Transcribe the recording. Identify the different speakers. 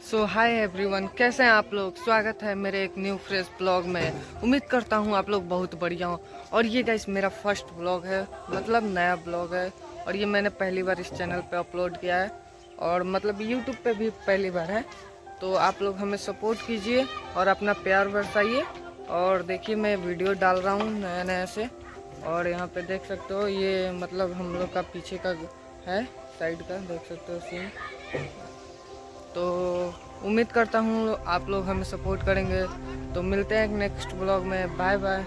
Speaker 1: सो hi everyone कैसे हैं आप लोग? स्वागत है मेरे एक न्यू फ्रेश ब्लॉग में। उम्मीद करता हूँ आप लोग बहुत बढ़िया हो। और ये गाइस मेरा फ़र्स्ट ब्लॉग है मतलब नया ब्लॉग है। और ये मैंने पहली बार इस चैनल पे अपलोड किया है। और मतलब यूट्यूब पे भी पहली बार है। तो आप लोग हमें सपोर्ट कीजिए और अपना प्यार बरसाइए। और देखिए, मैं वीडियो डाल रहा हूँ नया नया से। और यहाँ पर देख सकते हो, ये मतलब हम लोग का पीछे का है साइड का, देख सकते हो सीन तो उम्मीद करता हूँ आप लोग हमें सपोर्ट करेंगे। तो मिलते हैं नेक्स्ट ब्लॉग में। Bye bye